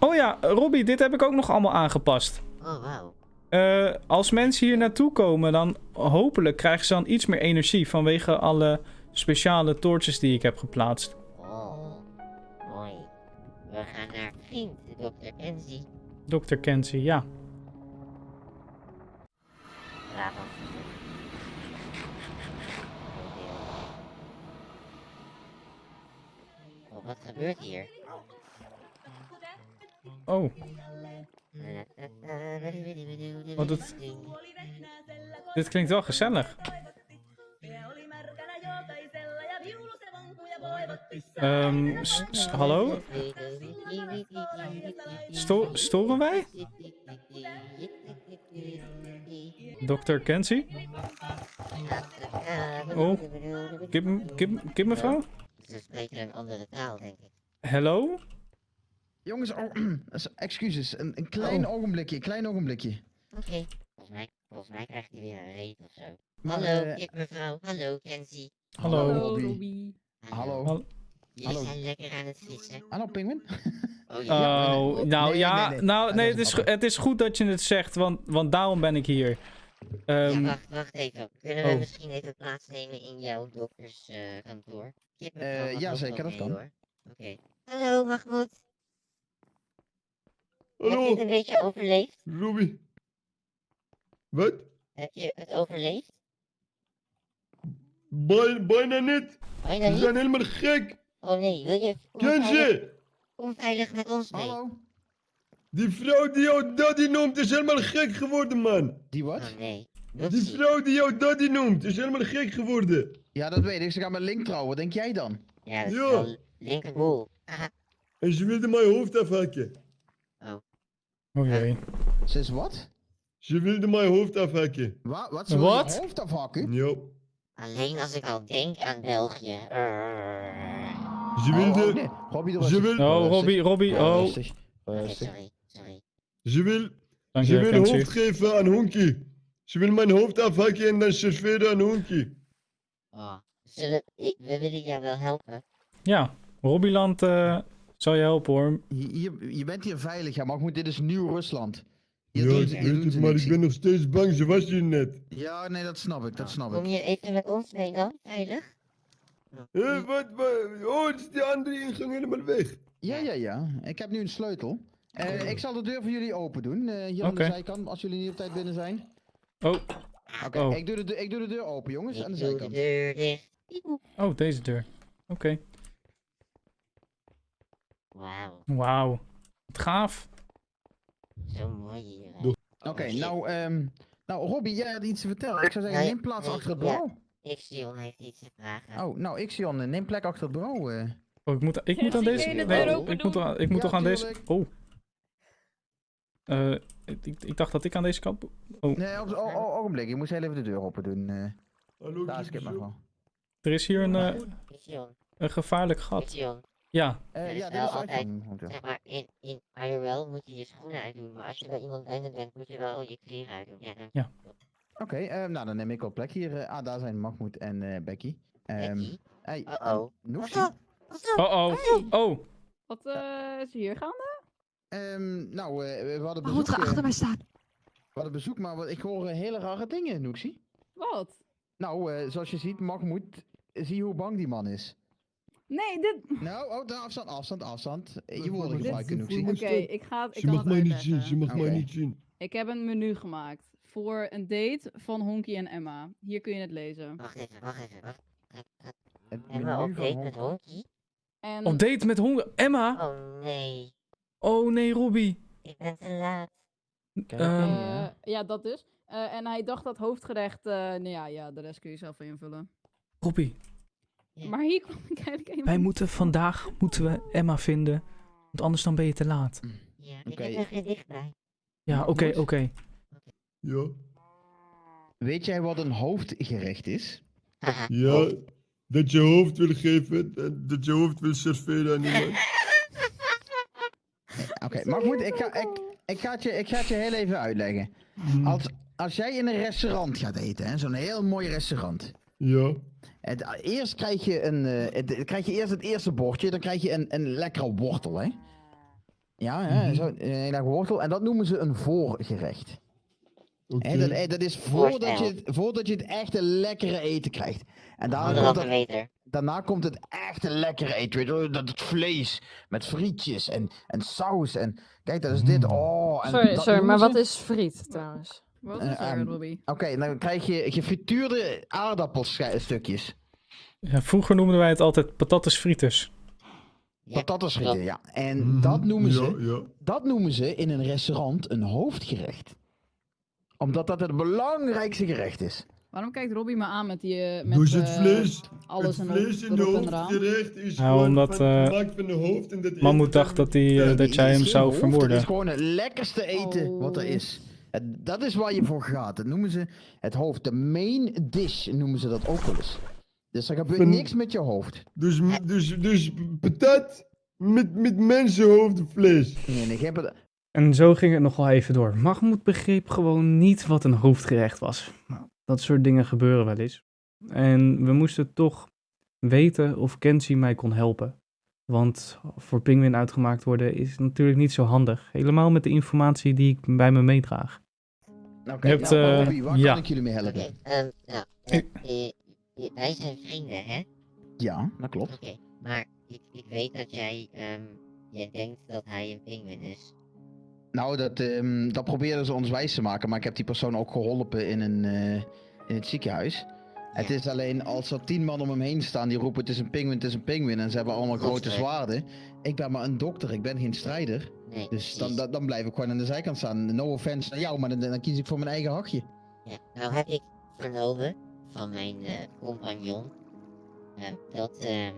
Oh ja, Robbie, dit heb ik ook nog allemaal aangepast. Oh, wauw. Eh, als mensen hier naartoe komen, dan hopelijk krijgen ze dan iets meer energie vanwege alle speciale torches die ik heb geplaatst. Oh, mooi. We gaan naar vriend, dokter Kenzie. Dr. Kenzie, ja. Bravo. Oh, wat gebeurt hier? Oh, Wat het- dit klinkt wel gezellig. Ehm, s- hallo? Sto- storen wij? Dr. Kenzie? Oh, Kip, kip, kip mevrouw? Ze spreken een andere taal, denk ik. Hallo? Jongens, oh, excuses. Een, een klein Oh. ogenblikje, een klein ogenblikje. Oké, volgens, mij, volgens mij krijgt hij weer een reet of zo. Maar, Hallo, eh, kip mevrouw. Hallo, Kenzie. Hallo. Hallo. Hallo, Robbie. Hallo. Hallo. Jullie Hallo. zijn lekker aan het vissen. Hallo, Penguin. Oh ja. Oh, nee. nou Nee, ja, nee, nee. nou Ah, nee, het is het is goed dat je het zegt, want, want daarom ben ik hier. Ehm, ja, wacht, wacht even. Kunnen we oh. misschien even plaatsnemen in jouw dokterskantoor? Eh, mag ja, zeker, dat kan. Oké. Hallo, Mahmoud. Heb je het Hallo, een beetje overleefd? Ruby. Wat? Heb je het overleefd? Bij- bijna niet. Bijna Ze zijn helemaal gek. Oh nee, wil je... Kom veilig, Kenzie, kom veilig met ons mee. Hallo. die vrouw die jou daddy noemt is helemaal gek geworden, man. Die Oh wat? nee. Die vrouw die jou daddy noemt is helemaal gek geworden. Ja, dat weet ik. Ze gaan met Link trouwen. Wat denk jij dan? Ja, dat is Ja. wel linkerboel. Haha. En ze wilde mijn hoofd afhakken. Oh jee. Ze is wat? Ze wilde mijn hoofd afhakken. Wa wat? Ze wil je Wat? hoofd afhakken? Ja. Alleen als ik al denk aan België. Ze Oh, oh, wilde, nee. Robbie, doe ze rustig. wil- Oh. Robbie, Robbie, oh. Rustig. Oké, Rustig. sorry, sorry. ze wil, Dank ze je, wil hoofd geven aan Honky. Ze wil mijn hoofd afhakken en dan serveren aan Honky. Oh. Zullen, ik, we willen jou wel helpen. Ja, Robbieland eh zal je helpen hoor. Je, je, je bent hier veilig, ja, maar goed, dit is Nieuw-Rusland. Ja, doen ik weet het, maar ik ben nog steeds bang. Ze was hier net. Ja, nee, dat snap ik, dat snap Kom ik. je even met ons mee dan? Veilig? Hé, wat, wat? Oh, het is die andere ingang helemaal weg. Ja, ja, ja. Ik heb nu een sleutel. Eh, ik zal de deur voor jullie open doen, eh, hier aan de zijkant, als jullie niet op tijd binnen zijn. Oh, Oké, Oh. ik, doe de, deur- ik doe de deur open, jongens, aan de zijkant. deur dicht. Piep. oh, deze deur. Oké. Wauw, Wauw. Wat gaaf. zo mooi. Doe- Oké, Oh, shit. nou, ehm, nou, Robbie, jij had iets te vertellen. Ik zou zeggen, Nee, neem plaats nee, achter het ja. bureau. Ixion heeft iets te vragen. Oh, nou, Ixion, eh, neem plek achter het bureau. eh. Oh, ik moet, ik Ja, moet aan deze... nee, ik moet, doen? aan- ik moet Ja, toch aan deze... Oh. Eh, ik, ik dacht dat ik aan deze kant... Oh, Nee, op, o, o- ogenblik, je moet heel even de deur open doen. eh. Hallo, daar is Kip kippensoep. nog wel. er is hier een, eh, Ixion, een gevaarlijk gat. Ja, is ja, is altijd-. Zeg maar, in, in IRL moet je je schoenen uitdoen, maar als je bij iemand anders bent, moet je wel je kleren uitdoen. Ja. Ja. Oké, eh, nou dan neem ik wel plek hier. eh, ah, daar zijn Mahmoud en eh, Becky. Ehm Becky? hey, Uh-oh. Oh oh, oh. Wat eh, is hier gaande? Ehm, nou, eh, we hadden Mahmoud, bezoek. ga eh, achter mij staan. we hadden bezoek, maar wat- ik hoor hele rare dingen, Noeksie. Wat? Nou, eh, zoals je ziet, Mahmoud, zie hoe bang die man is. Nee, dit... Nou, oh, afstand, afstand, afstand. Eh, Je woorden gebruiken, dit- Noeksie. Oké, Stop. ik ga het, ik Ze kan mag het mij niet zien, ze mag mij niet zien. Ik heb een menu gemaakt voor een date van Honky en Emma. Hier kun je het lezen. Wacht even, wacht even, wacht. Het we menu op date met Honky? En Op date met honger. Emma? Oh nee, Oh nee, Robbie. ik ben te laat. Kijk, Ehm, eh, ja, dat dus. Eh, en hij dacht dat hoofdgerecht, eh nou ja, ja, de rest kun je zelf invullen. Robbie. Maar hier kwam ik eigenlijk even... wij moeten vandaag moeten we Emma vinden. Want anders dan ben je te laat. Ja, ik heb er bij. Ja, oké, oké. Ja, Weet jij wat een hoofdgerecht is? Ja. Dat je hoofd wil geven, dat- dat je hoofd wil serveren aan iemand. Oké, Mahmoud, ik ga, ik, ik, ga het je, ik ga het je heel even uitleggen. Hmm, Als, als jij in een restaurant gaat eten, hè, zo'n heel mooi restaurant. Ja, Het, eerst krijg je, een, eh, het, krijg je eerst het eerste bordje, dan krijg je een, een lekkere wortel, hè? Ja, hè, Mhm. zo, een hele dag wortel. En dat noemen ze een voorgerecht. Hè, dat, eh, dat is voordat je, het, voordat je het echte lekkere eten krijgt. En daarna komt, het, daarna komt het echte lekkere eten. Weet je, wel, dat het vlees met frietjes en, en saus. En kijk, dat is dit. Mm. Oh, en Sorry, dat sorry, maar wat is friet trouwens? Wat Eh, is er, ehm, Robbie? Oké, dan krijg je gefrituurde aardappelstukjes. Ja, vroeger noemden wij het altijd patatas frites. Ja, frieten, ja. En Mhm, dat, noemen ze, Ja, ja. dat noemen ze in een restaurant een hoofdgerecht. Omdat dat het belangrijkste gerecht is. Waarom kijkt Robbie me aan met die... eh, Met, Dus het eh, vlees, alles het en vlees in de hoofdgerecht is Nou, gewoon omdat, van, eh, gemaakt van de hoofd. En dat Mammoet eten dacht dat, die, eh, dat jij hem zou hoofd, Het vermoorden. is gewoon het lekkerste eten wat er Oh. is. Het- dat is waar je voor gaat. Dat noemen ze het hoofd. De main dish noemen ze dat ook wel eens. Dus er gebeurt Van- niks met je hoofd. Dus, dus, dus patat met, met mensenhoofdvlees. Nee, nee, geen patat. En zo ging het nog wel even door. Mahmoud begreep gewoon niet wat een hoofdgerecht was. Nou, dat soort dingen gebeuren wel eens. En we moesten toch weten of Kenzie mij kon helpen. Want voor Penguin uitgemaakt worden is natuurlijk niet zo handig. Helemaal met de informatie die ik bij me meedraag. Oké, Je hebt, nou, eh, Robbie, waar ja. kan ik jullie mee helpen? Oké, ehm, nou, eh, eh, wij zijn vrienden, hè? Ja, dat klopt. Oké, maar ik, ik weet dat jij, ehm, jij denkt dat hij een pinguïn is. Nou, dat, ehm, dat probeerden ze ons wijs te maken. Maar ik heb die persoon ook geholpen in, een, eh, in het ziekenhuis. Het Ja. is alleen als er tien man om hem heen staan die roepen het is een pinguïn, het is een pinguïn. En ze hebben allemaal grote zwaarden. Ik ben maar een dokter, ik ben geen strijder. Nee, Dus dan, dan, dan blijf ik gewoon aan de zijkant staan. No offense naar jou, maar dan, dan kies ik voor mijn eigen hachje. Ja, nou heb ik vernomen van mijn eh, compagnon ehm, dat ehm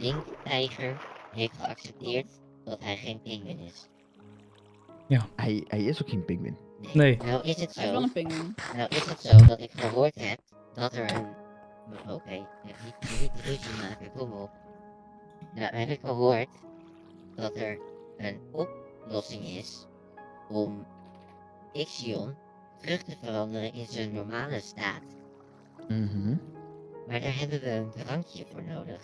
Link Tijger heeft geaccepteerd dat hij geen pinguïn is. Hij, hij is ook geen pinguïn. Nee. Nou is het Hij is wel zo, een pinguïn. nou is het zo dat ik gehoord heb dat er een... Oké, ja, niet, niet ruzie maken, kom op. Nou heb ik gehoord dat er een oplossing is om Ixion terug te veranderen in zijn normale staat. Mhm. Maar daar hebben we een drankje voor nodig. Wat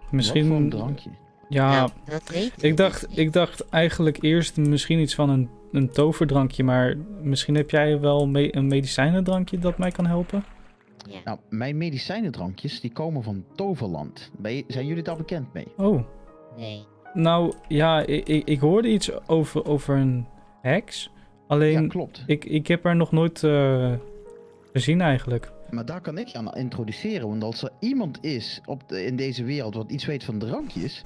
voor een Misschien. drankje? Ja, nou, dat weet ik dacht, ik dacht eigenlijk eerst misschien iets van een, een toverdrankje. Maar misschien heb jij wel me- een medicijnendrankje dat mij kan helpen? Ja, Nou, mijn medicijnendrankjes die komen van Toverland. Ben je- zijn jullie daar bekend mee? Oh. nee. Nou ja, ik, ik, ik hoorde iets over, over een heks. Alleen, Ja, klopt. ik, ik heb haar nog nooit eh, gezien eigenlijk. Maar daar kan ik je aan introduceren. Want als er iemand is op de- in deze wereld wat iets weet van drankjes,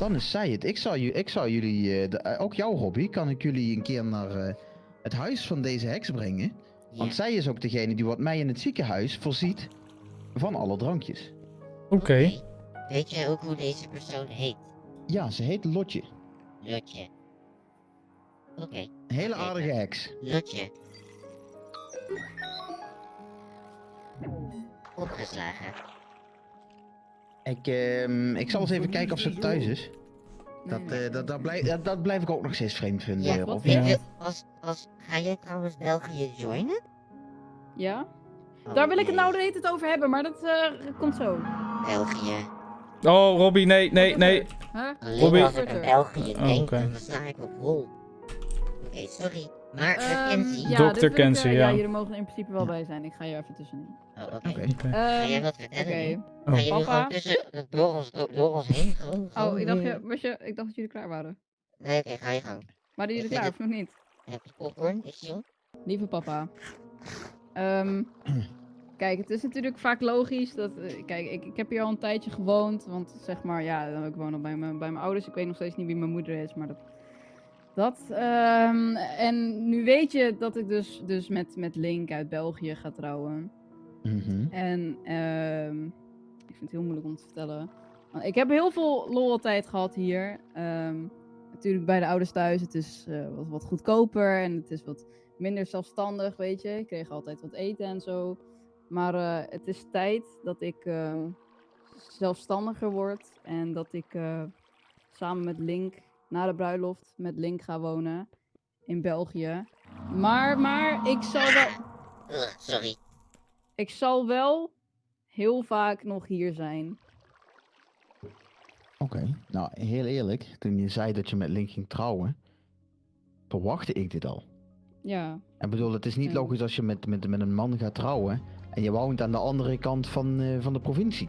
dan is zij het. Ik zou, ju- ik zou jullie, eh, de- eh, ook jouw hobby, kan ik jullie een keer naar eh, het huis van deze heks brengen. Ja. Want zij is ook degene die wat mij in het ziekenhuis voorziet van alle drankjes. Oké. Weet jij ook hoe deze persoon heet? Ja, ze heet Lotje. Lotje. Oké, Een hele aardige heks. Lotje. Opgeslagen. Ik, ehm, ik zal eens even kijken of ze thuis is. Dat, eh, dat, dat, blijf, dat, dat blijf ik ook nog steeds vreemd vinden. Ja, eh. Weet Ja. je, als, als, ga jij trouwens België joinen? Ja? Oh, Daar wil ik het nou de hele tijd over hebben, maar dat eh, komt zo. België. Oh, Robbie, nee, nee, nee. Huh? Robbie- als ik aan België Oh, denk, oké. dan sla ik op hol. Oké, sorry. Maar Ehm, Kenzie. ja, Kenzie, eh, ja. Ja, jullie mogen er in principe wel bij zijn. Ik ga hier even tussenin. Oh, oké. Oké. Oké. Ga jij Ehm, wat vertellen Oké. nu? Oh. Je Papa? tussen, door, ons, door, door ons heen? Gewoon, Oh, ik dacht, je, was je, ik dacht dat jullie klaar waren. Nee, oké, ga je gang. Waren jullie Ik klaar of nog niet? Heb je popcorn? Is je? Lieve papa. Ehm, kijk, het is natuurlijk vaak logisch dat... eh, kijk, ik, ik heb hier al een tijdje gewoond. Want zeg maar, ja, ik woon al bij mijn, bij mijn ouders. Ik weet nog steeds niet wie mijn moeder is, maar dat... Dat. ehm, en nu weet je dat ik dus, dus met, met Link uit België ga trouwen. Mhm. En ehm, ik vind het heel moeilijk om te vertellen. Want ik heb heel veel lol tijd gehad hier. Ehm, natuurlijk bij de ouders thuis. Het is eh, wat, wat goedkoper en het is wat minder zelfstandig, weet je. Ik kreeg altijd wat eten en zo. Maar eh, het is tijd dat ik eh, zelfstandiger word. En dat ik samen met Link na de bruiloft met Link ga wonen in België. Maar, maar ik zal wel Ugh, sorry. ik zal wel heel vaak nog hier zijn. Oké. Nou, heel eerlijk, toen je zei dat je met Link ging trouwen, verwachtte ik dit al. Ja. Ik bedoel, het is niet Ja. logisch als je met, met, met een man gaat trouwen en je woont aan de andere kant van, eh, van de provincie.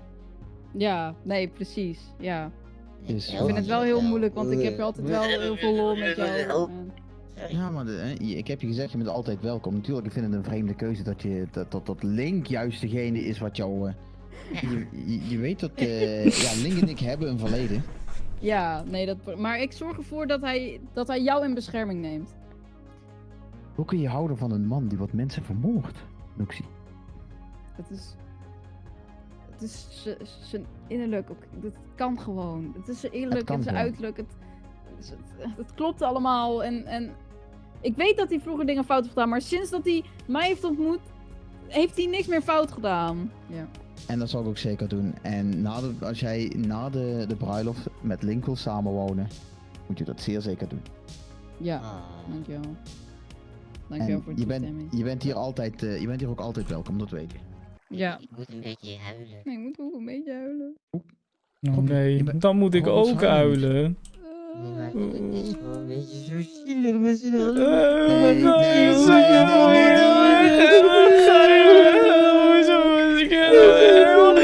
Ja, nee, precies. Ja. Dus- Ik vind het wel heel moeilijk, want ik heb altijd wel heel veel lol met jou. Ja, maar de, hè, je- ik heb je gezegd, je bent altijd welkom. Natuurlijk, ik vind het een vreemde keuze dat, je, dat, dat, dat Link juist degene is wat jou... eh, je, je, je weet dat eh, ja, Link en ik hebben een verleden. Ja, nee, dat, maar ik zorg ervoor dat hij, dat hij jou in bescherming neemt. Hoe kun je houden van een man die wat mensen vermoordt, Noxie? Het is. Het is zijn innerlijk ook. Dat kan gewoon. Het is zijn innerlijk en zijn uiterlijk. Het, het, het- het klopt allemaal. En, en ik weet dat hij vroeger dingen fout heeft gedaan, maar sinds dat hij mij heeft ontmoet, heeft hij niks meer fout gedaan. Ja. En dat zal ik ook zeker doen. En na de, als jij na de, de bruiloft met Link wil samenwonen, moet je dat zeer zeker doen. Ja, Ah. dankjewel. Dankjewel En voor de je bent, toestemming. je bent hier altijd, eh, je bent hier ook altijd welkom, dat weet je. Ja. Ik moet een beetje huilen. Nee, ik moet ook een beetje huilen. Oh nee, bent- dan moet ik Oh, ook huilen. Nee, maar Eh, het is gewoon een beetje zo zielig met z'n Eh, allen. wat Wat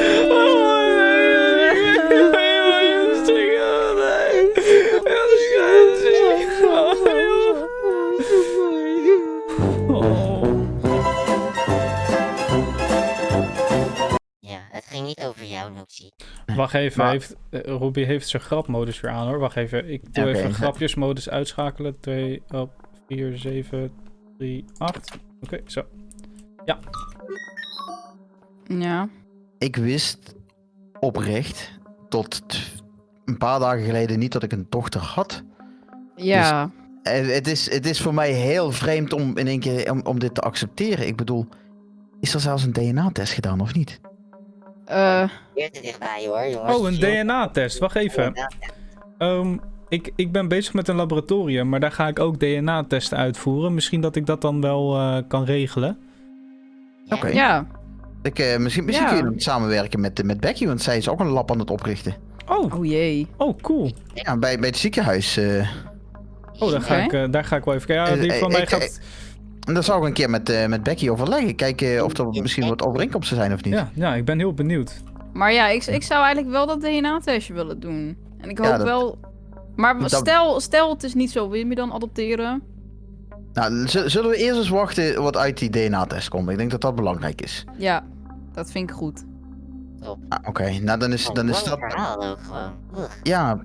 Wacht even, Maar- heeft, eh, Robbie heeft zijn grapmodus weer aan hoor. Wacht even, ik doe even grapjesmodus uitschakelen. 2 op 4, 7, 3, 8. Oké, zo. Ja. Ik wist oprecht tot een paar dagen geleden niet dat ik een dochter had. Ja. Eh, Het is, het is voor mij heel vreemd om in één keer om, om dit te accepteren. Ik bedoel, is er zelfs een DNA-test gedaan of niet? Eh, Weer te dichtbij hoor, jongens. Oh, een. DNA-test. Wacht even. Ehm, ik, ik ben bezig met een laboratorium, maar daar ga ik ook DNA-testen uitvoeren. Misschien dat ik dat dan wel eh, kan regelen. Oké. ja. Ik, eh, misschien misschien Ja. kun je samenwerken met, met Becky, want zij is ook een lab aan het oprichten. Oh, Oh jee. oh cool. Ja, bij, bij het ziekenhuis. eh. Oh, daar ga, ik, daar ga ik wel even kijken. Ja, die van mij ik- gaat... en dat zou ik een keer met, eh, met Becky overleggen. Kijken of er misschien wat overeenkomsten zijn of niet. Ja, ja, ik ben heel benieuwd. Maar ja, ik, ik zou eigenlijk wel dat DNA-testje willen doen. En ik hoop Ja, dat- wel... Maar dat- stel, stel het is niet zo, wil je me dan adopteren? Nou, zullen we eerst eens wachten wat uit die DNA-test komt? Ik denk dat dat belangrijk is. Ja, dat vind ik goed. Ah, Oké, nou dan is, Een dan is dat... Ja.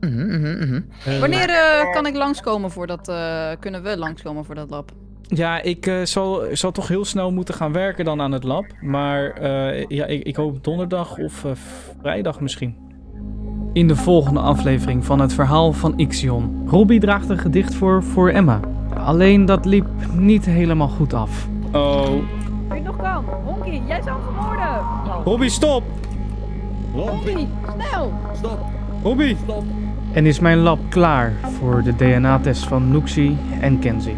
mhm, mhm, mhm. Eh, Wanneer eh, kan ik langskomen voor dat... eh, kunnen we langskomen voor dat lab? Ja, ik eh, zal, zal toch heel snel moeten gaan werken dan aan het lab. Maar eh, ja, ik, ik hoop donderdag of eh, vrijdag misschien. In de volgende aflevering van het verhaal van Ixion. Robbie draagt een gedicht voor voor Emma. Alleen dat liep niet helemaal goed af. Oh, je het nog kan. Honky, jij zou hem vermoorden. Robbie, stop! Honky, snel. Stop, Robbie! stop. En is mijn lab klaar voor de DNA-test van Nuxie en Kenzie.